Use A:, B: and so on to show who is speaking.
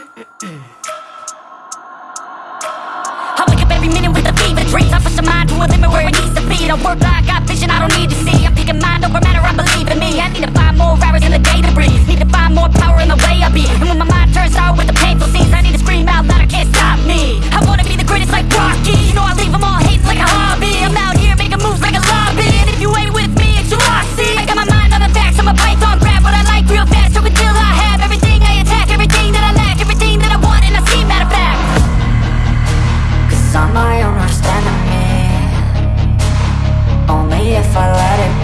A: I wake up every minute with a fever dreams. I push my mind to a limit where it needs to be I work like I got vision I don't need to see I'm my own worst enemy Only if I let it